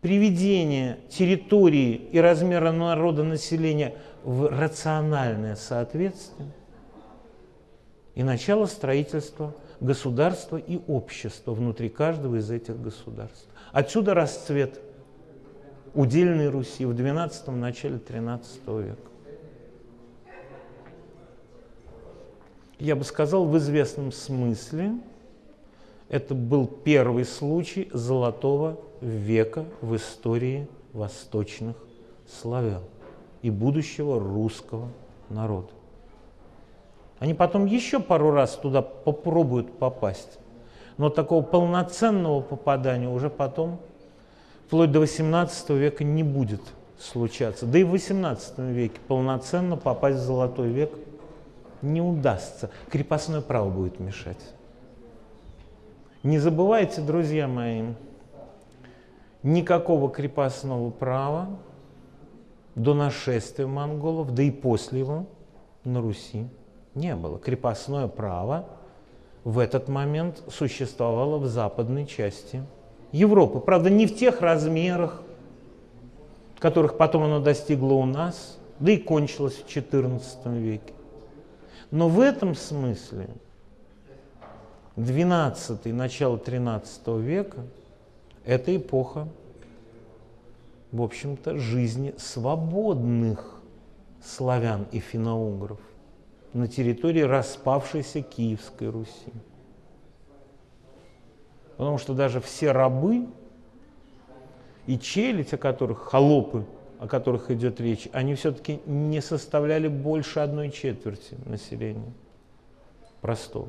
приведение территории и размера народа населения в рациональное соответствие и начало строительства государства и общества внутри каждого из этих государств. Отсюда расцвет удельной Руси в XII – начале XIII века. Я бы сказал, в известном смысле это был первый случай золотого века в истории восточных славян и будущего русского народа. Они потом еще пару раз туда попробуют попасть, но такого полноценного попадания уже потом, вплоть до XVIII века, не будет случаться. Да и в XVIII веке полноценно попасть в золотой век не удастся. Крепостное право будет мешать. Не забывайте, друзья мои, никакого крепостного права до нашествия монголов, да и после его на Руси не было. Крепостное право в этот момент существовало в западной части Европы. Правда, не в тех размерах, которых потом оно достигло у нас, да и кончилось в XIV веке. Но в этом смысле 12 начало 13 века – это эпоха, в общем-то, жизни свободных славян и финоугров на территории распавшейся Киевской Руси. Потому что даже все рабы и челядь, о которых, холопы, о которых идет речь, они все-таки не составляли больше одной четверти населения простого.